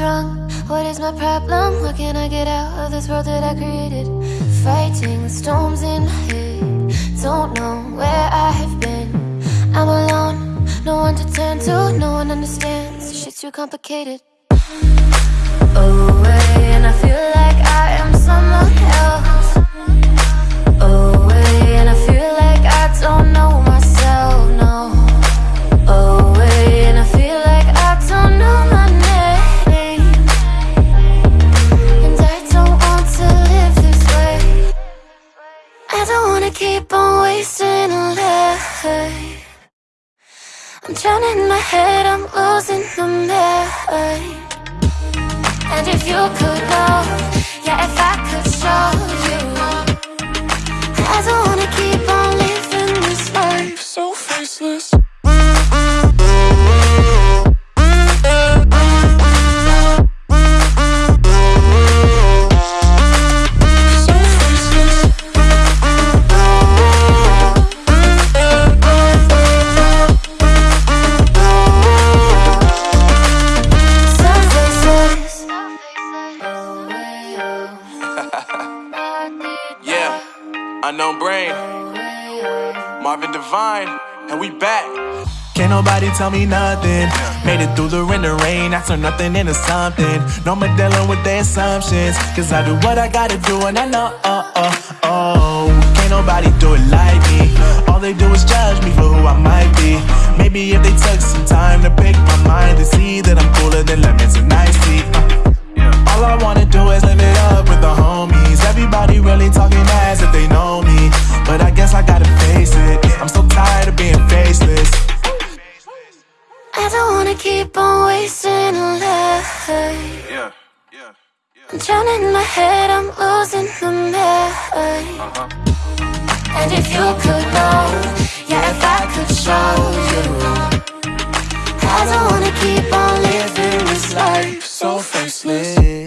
wrong? What is my problem? How can I get out of this world that I created? Fighting storms in my head, don't know where I have been. I'm alone, no one to turn to, no one understands. Shit's too complicated. Away, and I feel like I am someone else. Away, and I feel like I don't know Keep on wasting a life. I'm drowning in my head, I'm losing my mind. And if you could know, yeah, if I could show you, Made it through the rain and rain. I turn nothing into something. No more dealing with their assumptions. Cause I do what I gotta do and I know, oh, oh, oh. Can't nobody do it like me. All they do is judge me for who I might be. Maybe if they took some time to pick my mind to see that I'm cooler than lemons and tea. Uh. All I wanna do is live it up with the homies. Everybody really talking as if they know me. But I guess I gotta face it. I'm so don't wanna keep on wasting a life. Yeah, yeah, I'm drowning in my head, I'm losing my mind. Uh-huh. And if you could know, yeah, if I could show you, I don't wanna keep on living this life so faceless.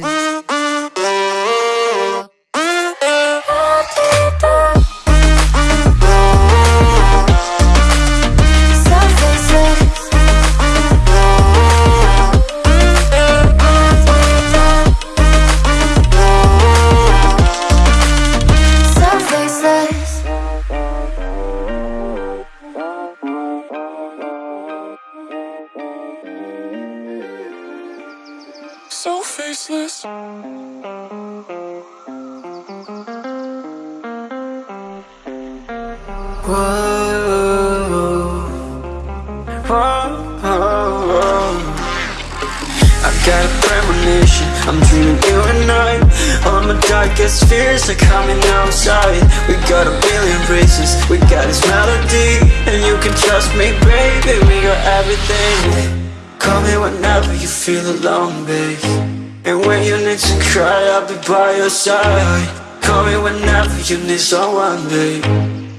You need someone, babe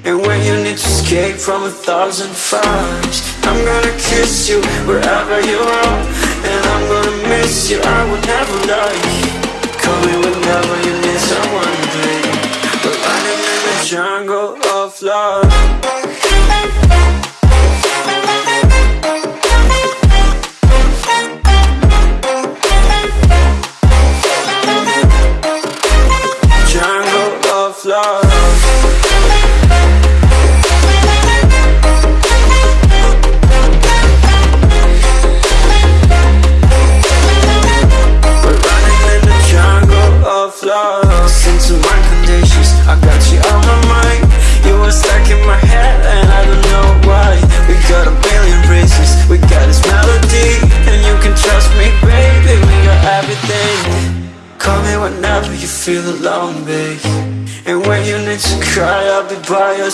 and when you need to escape from a thousand fires I'm gonna kiss you wherever you are. And I'm gonna miss you, I will never lie Call me whenever you need someone, babe We're running in the jungle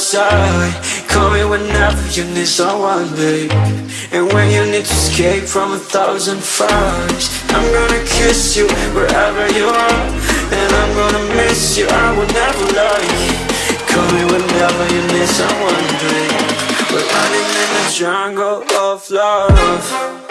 side. Call me whenever you need someone, babe. And when you need to escape from a thousand fires I'm gonna kiss you wherever you are. And I'm gonna miss you, I will never lie. Call me whenever you need someone, babe. We're running in the jungle of love. Jungle of love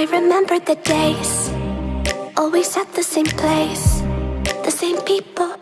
I remember the days, always at the same place, the same people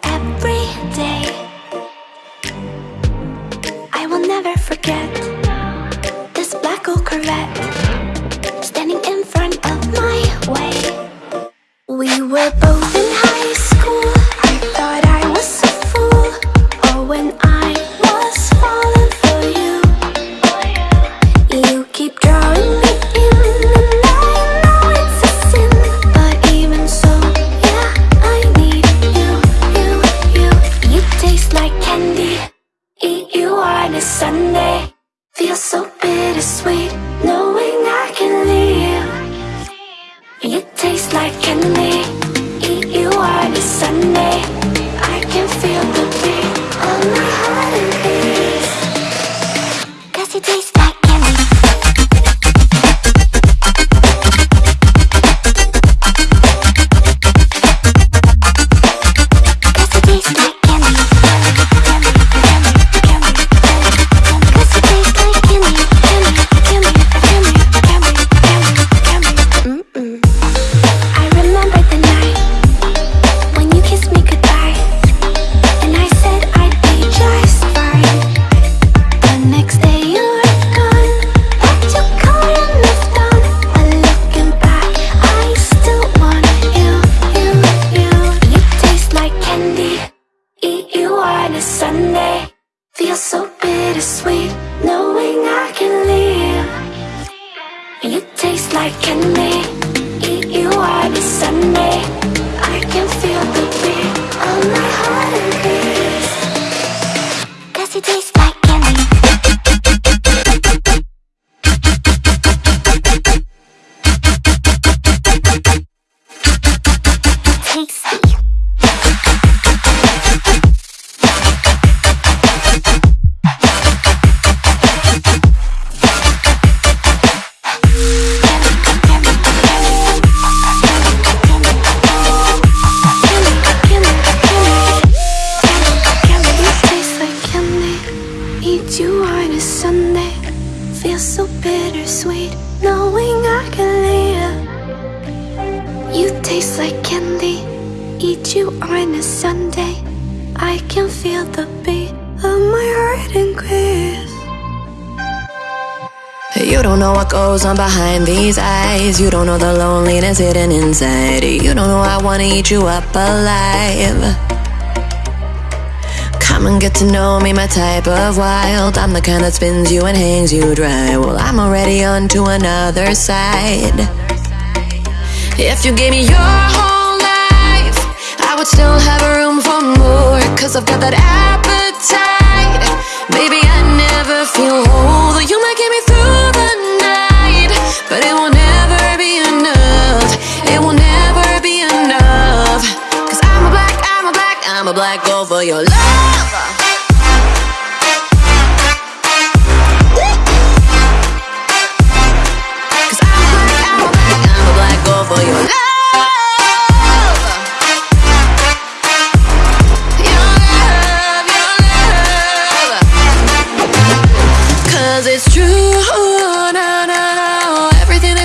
eyes. You don't know the loneliness hidden inside. You don't know I wanna eat you up alive. Come and get to know me, my type of wild. I'm the kind that spins you and hangs you dry. Well, I'm already on to another side. If you gave me your whole life, I would still have room for more. Cause I've got that appetite. Baby, I never feel whole. Though you might get me through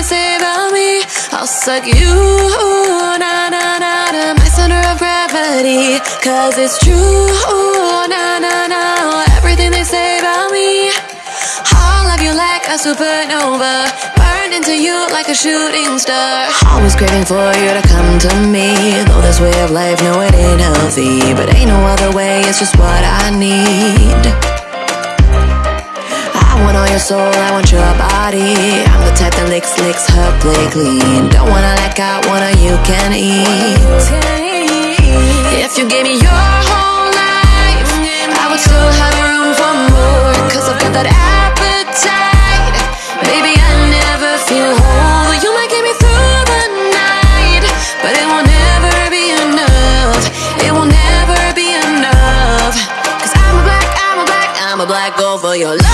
say about me, I'll suck you, Cause it's true, na na na. Everything they say about me, I'll love you like a supernova. Burn into you like a shooting star. Always craving for you to come to me. Though this way of life, no, it ain't healthy. But ain't no other way, it's just what I need. I want all your soul, I want your body. I'm the type that licks, licks her play clean. Don't wanna let go, wanna you can eat. If you gave me your whole life, I would still have room for more. Cause I've got that appetite. Baby, I never feel whole. You might get me through the night, but it will never be enough. It will never be enough. Cause I'm a black, I'm a black, I'm a black gold for your love.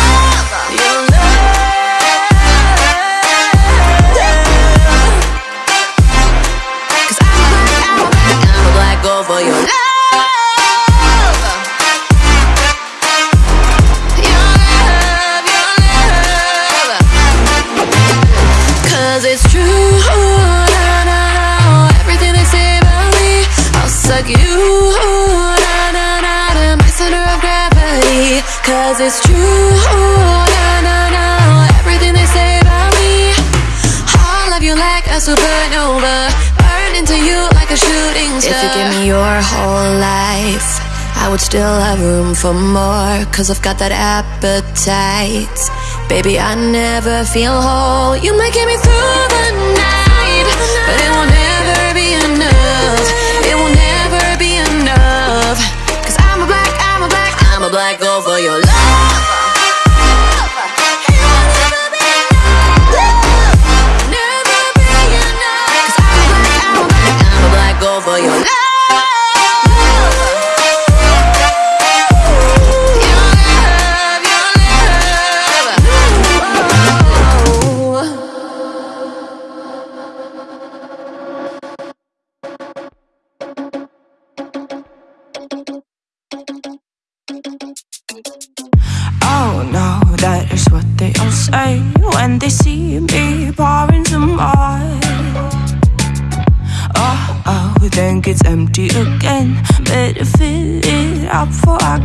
for more, cause I've got that appetite. Baby, I never feel whole. You might get me through the night, but it will never be enough. It will never be enough. Cause I'm a black, I'm a black, I'm a black girl for your love.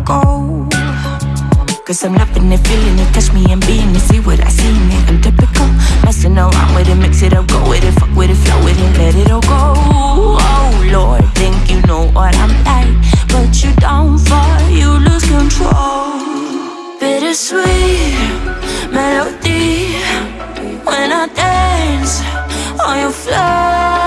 go. Cause I'm loving it, feeling it, touch me and being it See what I see in it, I'm typical Messing around with it, mix it up, go with it Fuck with it, flow with it, let it all go. Oh Lord, think you know what I'm like But you don't fall, you lose control. Bittersweet melody When I dance on your floor.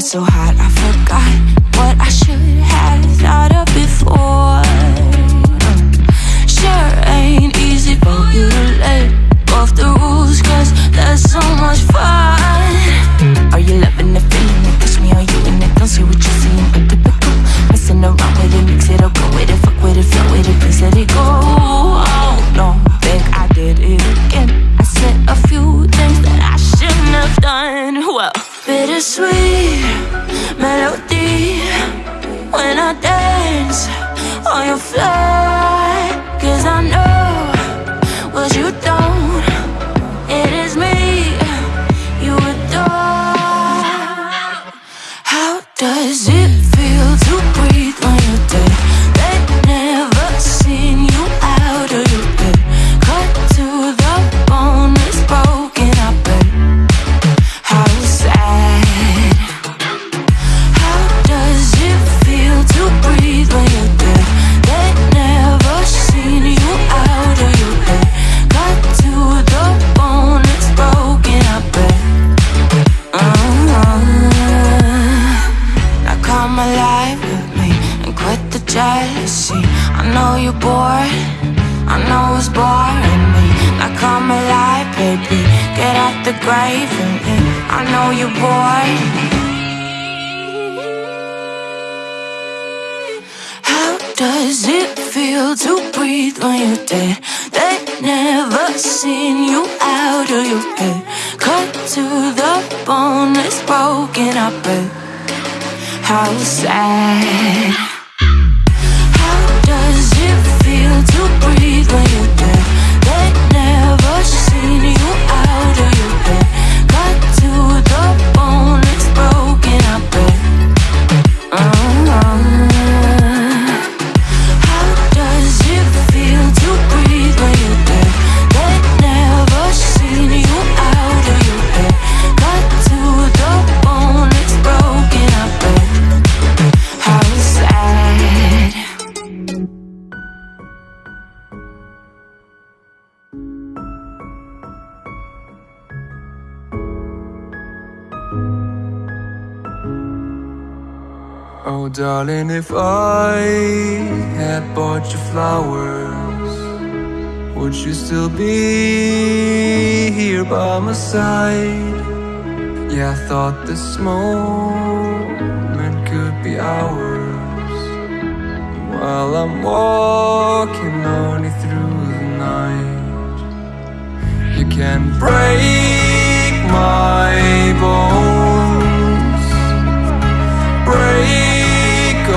so high. up at how sad. Darling, if I had bought you flowers Would you still be here by my side? Yeah, I thought this moment could be ours While I'm walking only through the night You can break my bones Break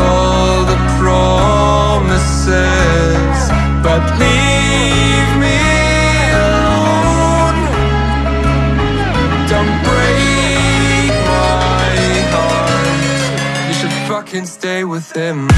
all the promises But leave me alone. Don't break my heart. You should fucking stay with him.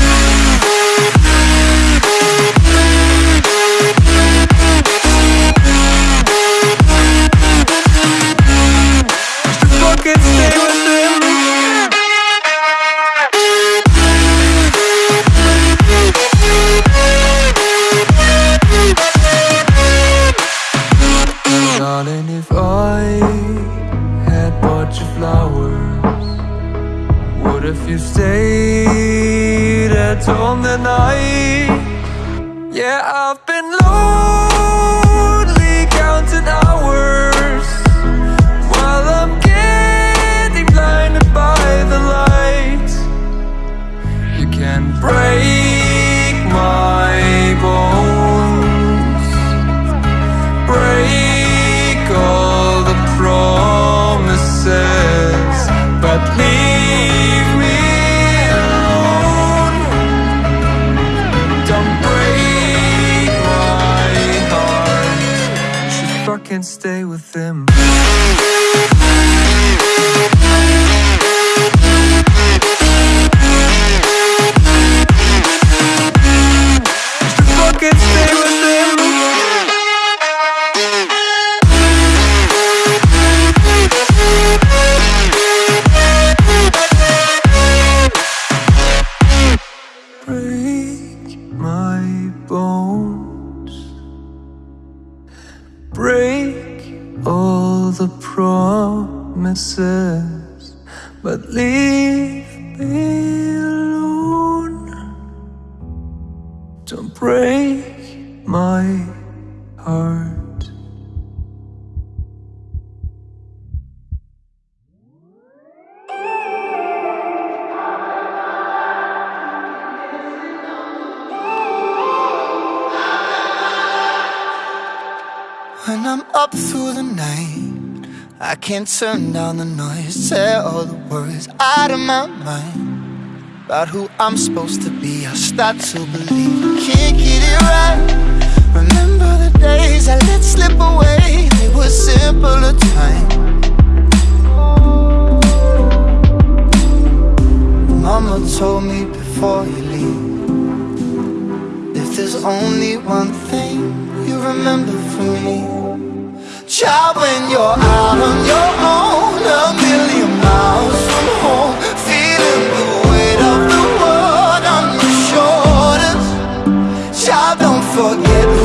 can't turn down the noise Tear all the worries out of my mind About who I'm supposed to be. I start to believe I can't get it right. Remember the days I let slip away. They were simpler time Mama told me before you leave If there's only one thing you remember from me child when you're out on your own A million miles from home Feeling the weight of the world on your shoulders. Child, don't forget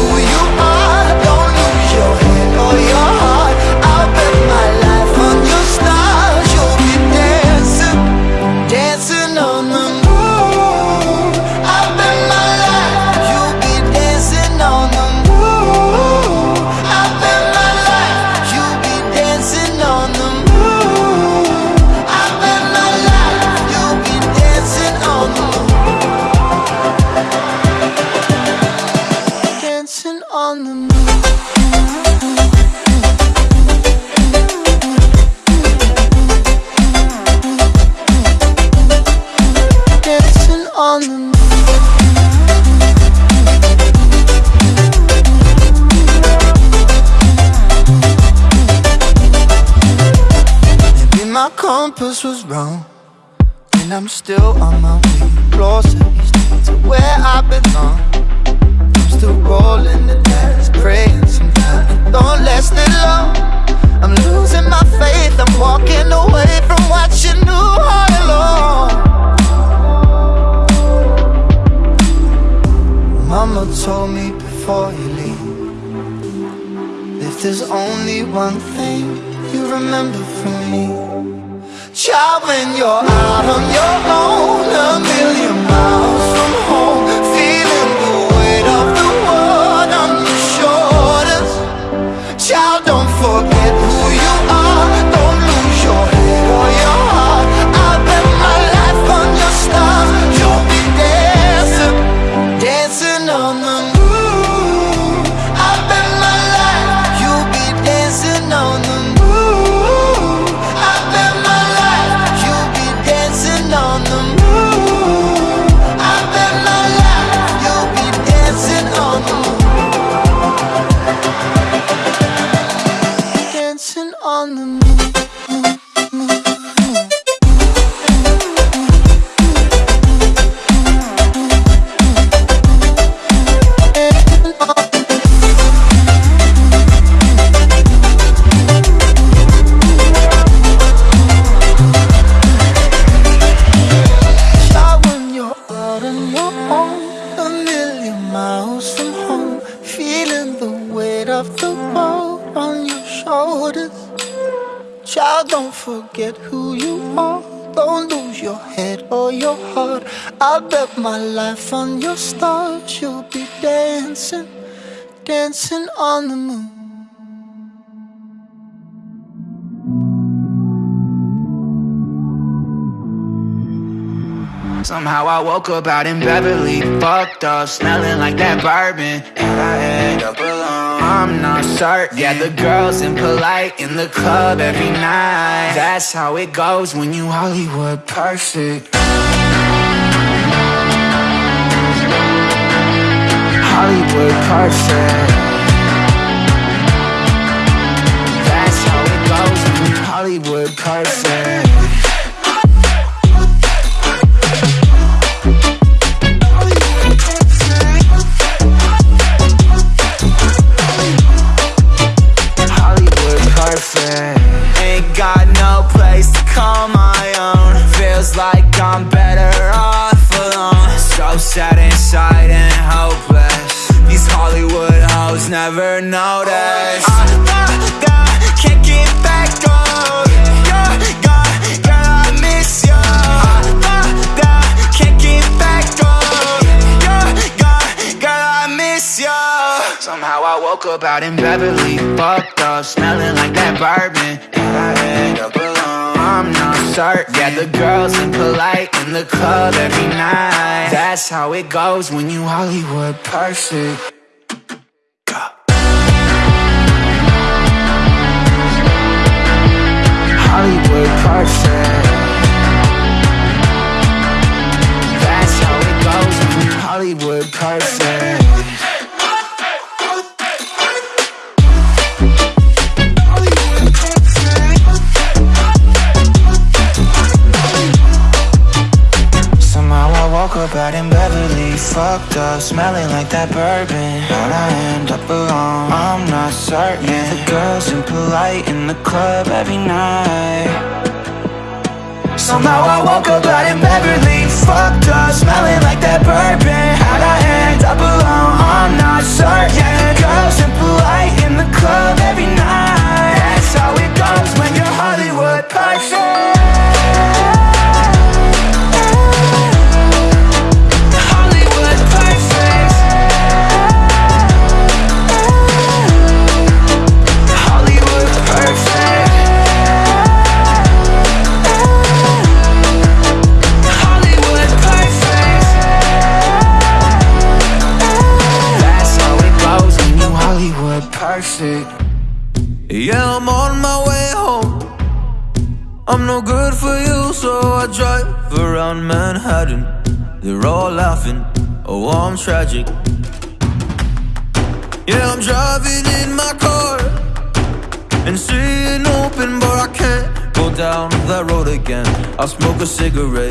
Somehow I woke up out in Beverly, fucked up, smelling like that bourbon, and I end up alone. I'm not certain. Yeah, the girls impolite in the club every night. That's how it goes when you Hollywood perfect. Hollywood perfect. That's how it goes when you Hollywood perfect. Call my own. Feels like I'm better off alone. So sad inside and hopeless. These Hollywood hoes never notice. Oh, Somehow I woke up out in Beverly, fucked up, smelling like that bourbon, and I end up alone. I'm not certain. Yeah, the girls impolite in the club every night. That's how it goes when you Hollywood perfect. Hollywood perfect. Smelling like that bourbon. How'd I end up alone? I'm not certain. Yeah, the girls impolite in the club tragic. Yeah, I'm driving in my car and seeing open, but I can't go down that road again. I'll smoke a cigarette,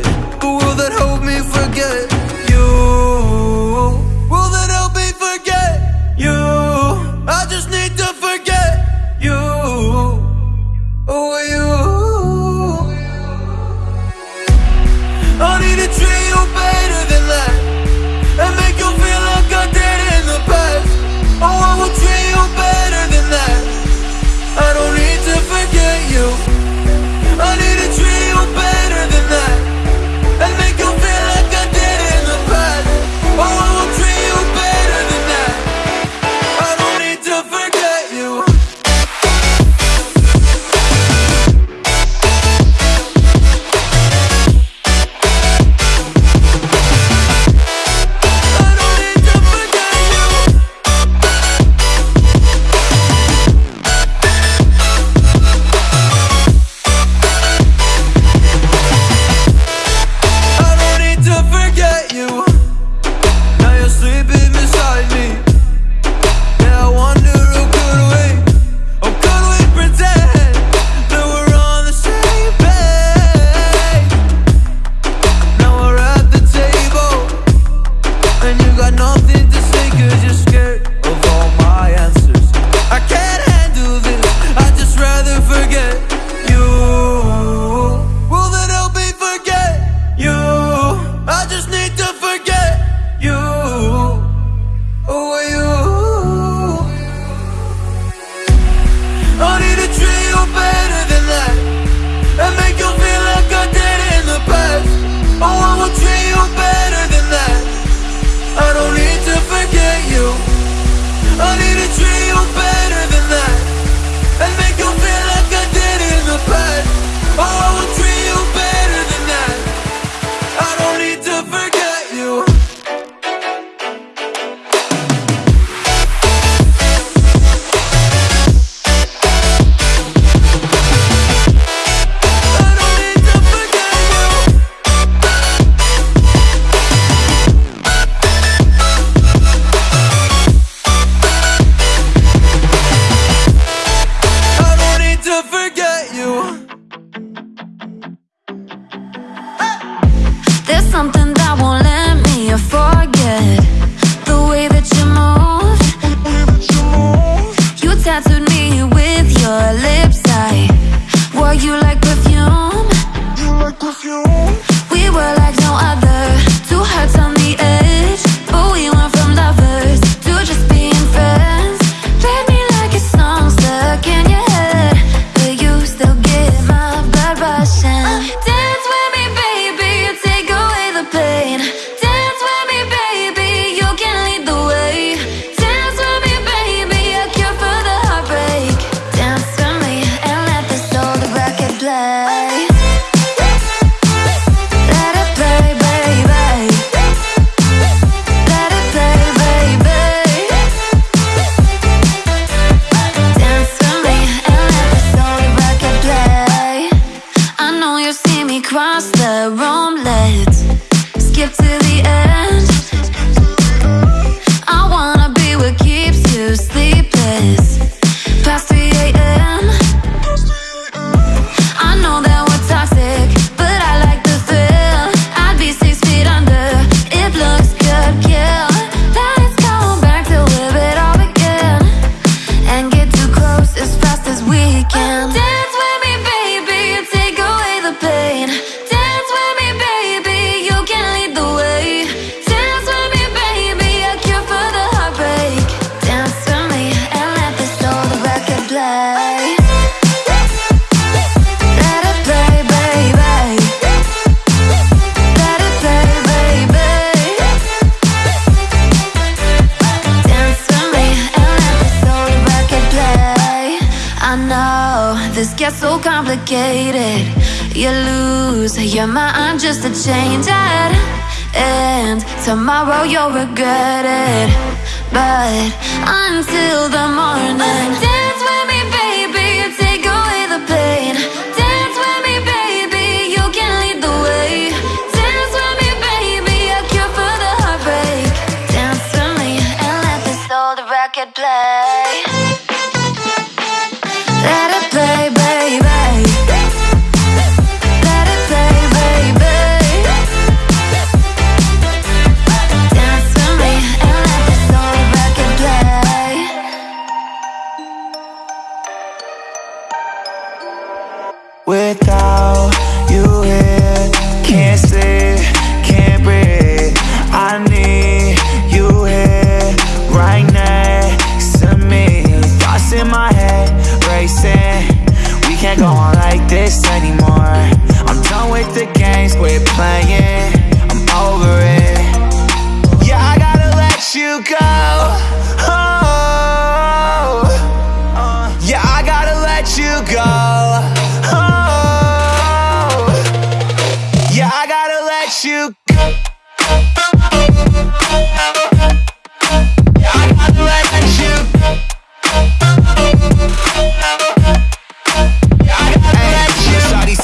Lose, You're my aunt, just a change at end. Tomorrow you'll regret it But until the morning. playing.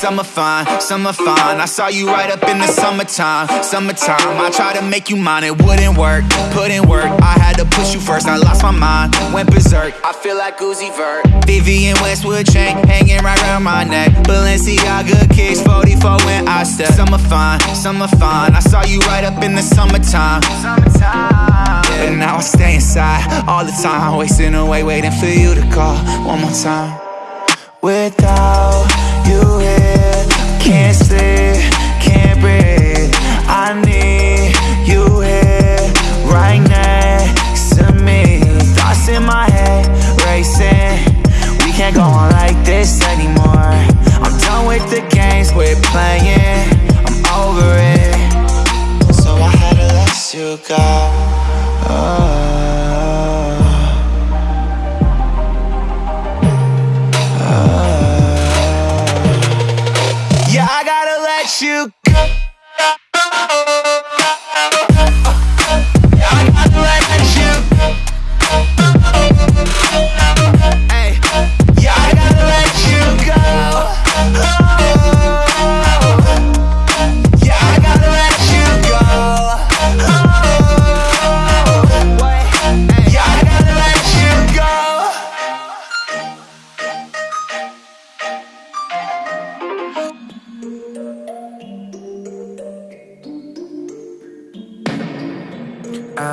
some are fine, some are fine. I saw you right up in the summertime, summertime. I tried to make you mine, it wouldn't work, couldn't work. I had to push you first, I lost my mind, went berserk. I feel like Uzi Vert. Vivienne Westwood chain, hanging right around my neck. Balenciaga kicks, 44 when I step. Some are fine, some are fine. I saw you right up in the summertime, summertime. Yeah. But now I stay inside all the time. Wasting away, waiting for you to call one more time. Without you here. Can't stay, can't breathe. I need you here Right next to me. Thoughts in my head racing. We can't go on like this anymore. I'm done with the games we're playing. I'm over it. So I had to let you go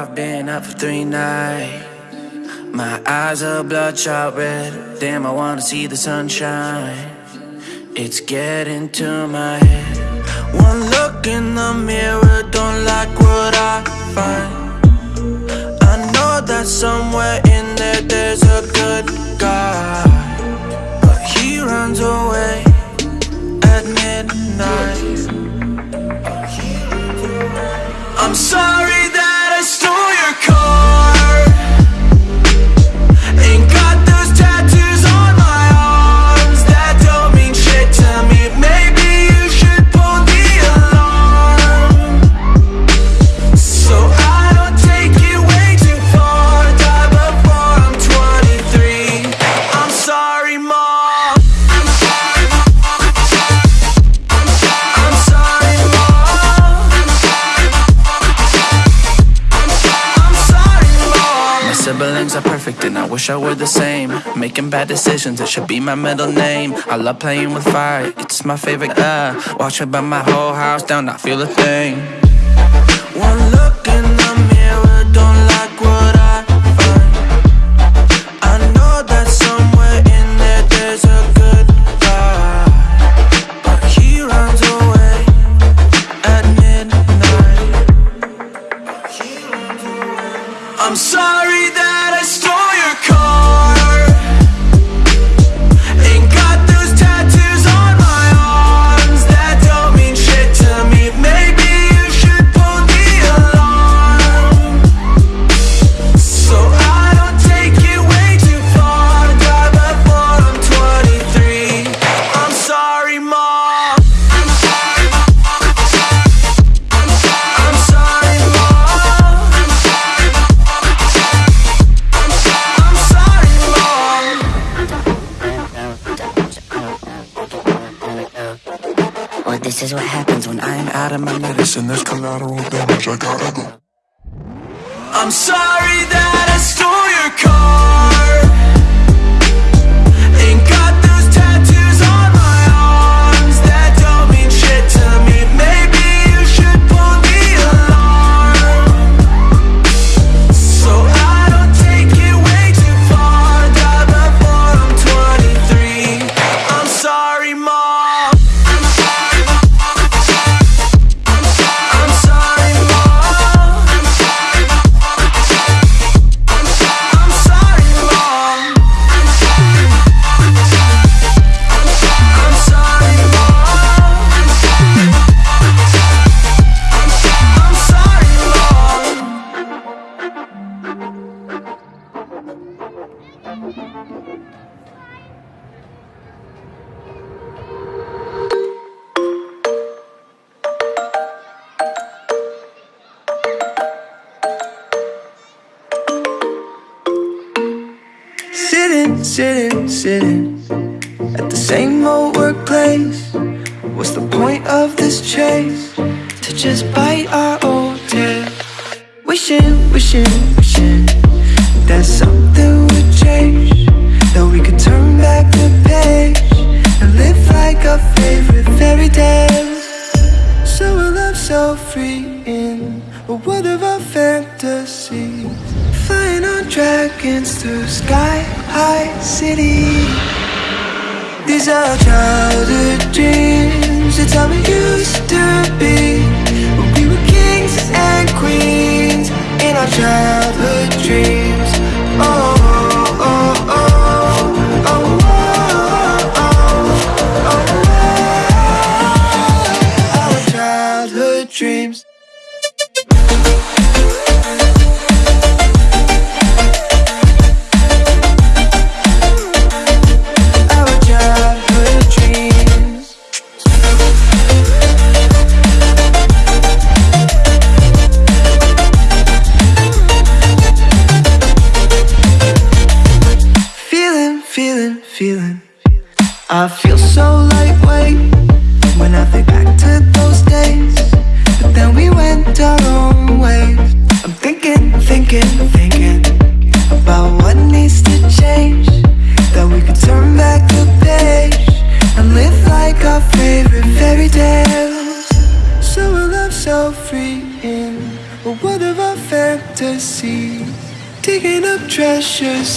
I've been up for three nights. My eyes are bloodshot red. Damn, I wanna see the sunshine. It's getting to my head. One look in the mirror Don't like what I find. I know that somewhere in there There's a good we're the same. Making bad decisions, it should be my middle name. I love playing with fire, it's my favorite, uh Watch it burn my whole house down, I feel a thing.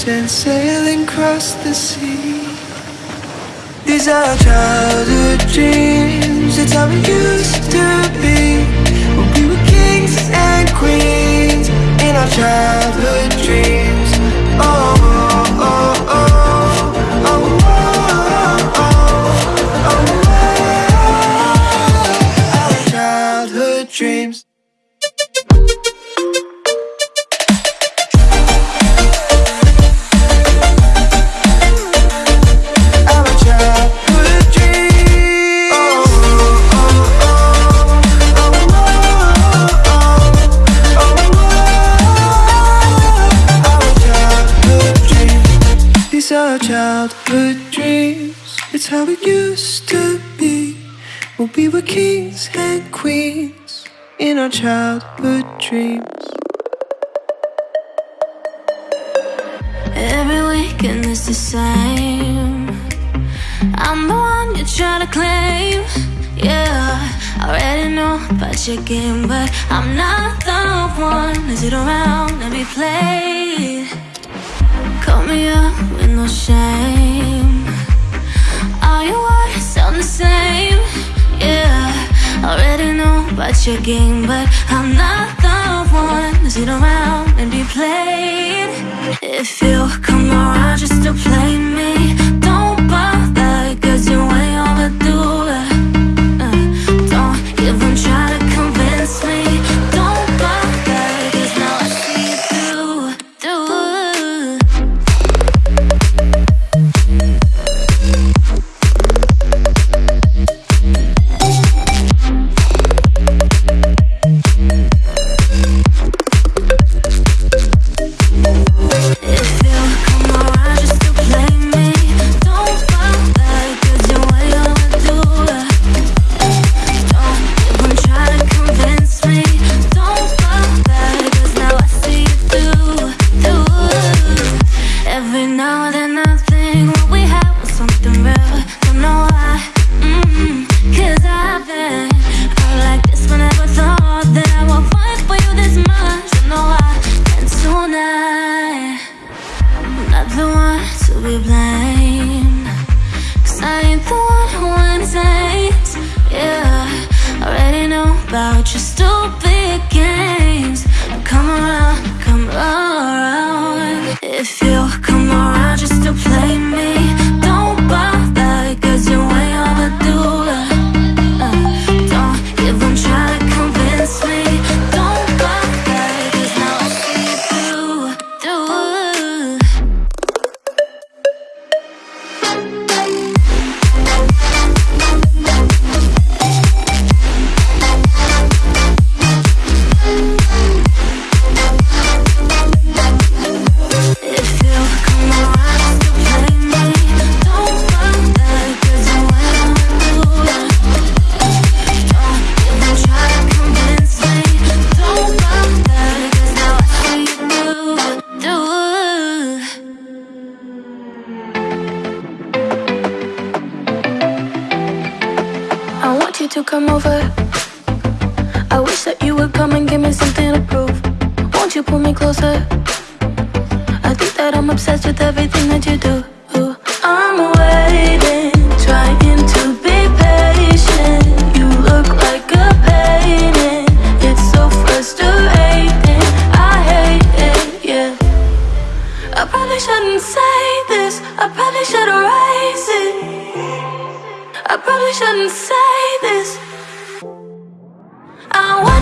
And sailing across the sea. These are childhood dreams, it's how we used to be. When we were kings and queens in our childhood dreams. Oh, are childhood dreams. It's how it used to be. When we were kings and queens in our childhood dreams. Every weekend is the same. I'm the one you try to claim. Yeah, I already know about your game, but I'm not the one to sit around and be played. Call me up with no shame. All your words sound the same. Yeah, already know about your game, but I'm not the one to sit around and be played. If you come around just to play me, don't bother, closer? I think that I'm obsessed with everything that you do. I'm waiting, trying to be patient. You look like a painting. It's so frustrating. I hate it, yeah. I probably shouldn't say this. I probably should erase it. I probably shouldn't say this. I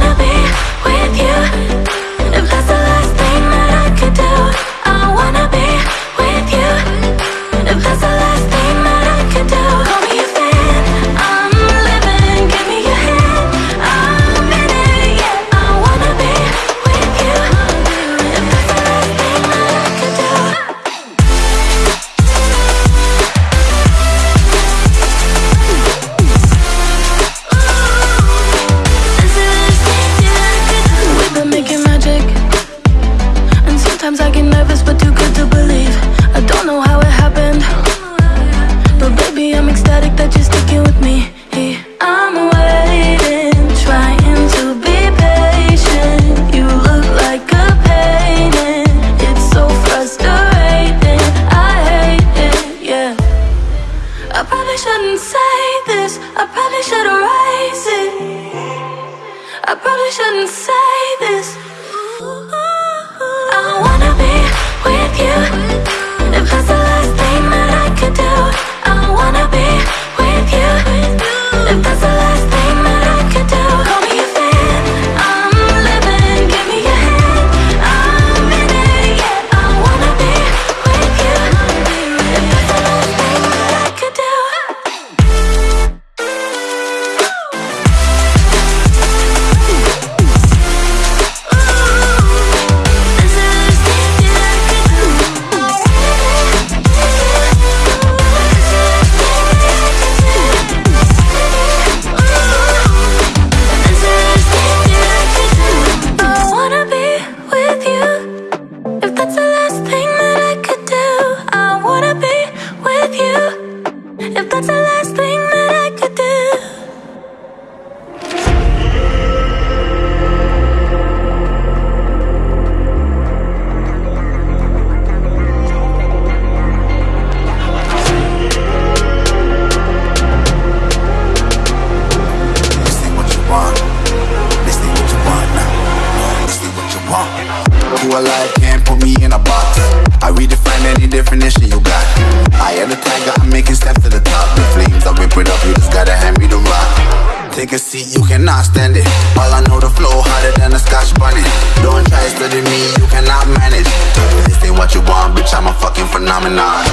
phenomenon.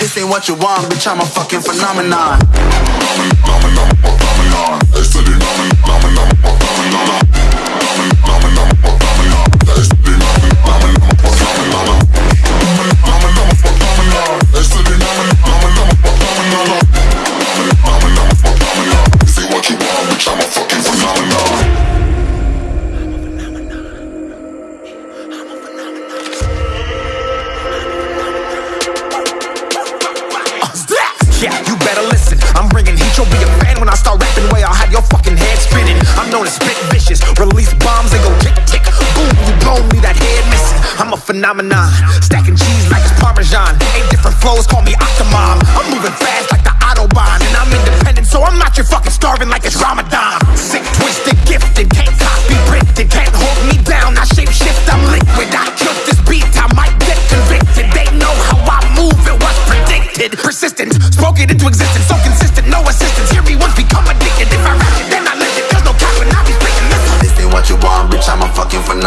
This ain't what you want, bitch, I'm a fucking phenomenon.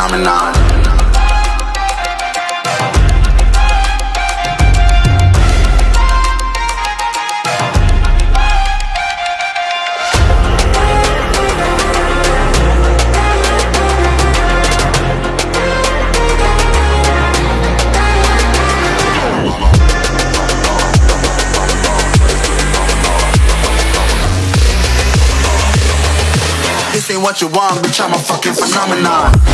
promenade. This ain't what you want, bitch, I'm a fucking phenomenon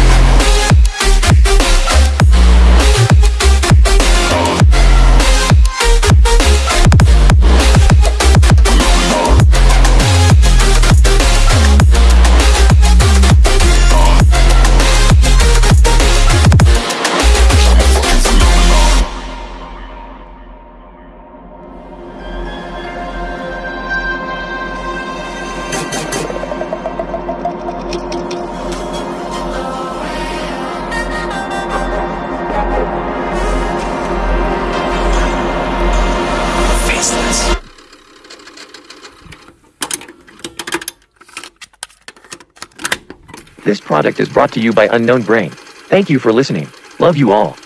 product is brought to you by Unknown Brain. Thank you for listening. Love you all.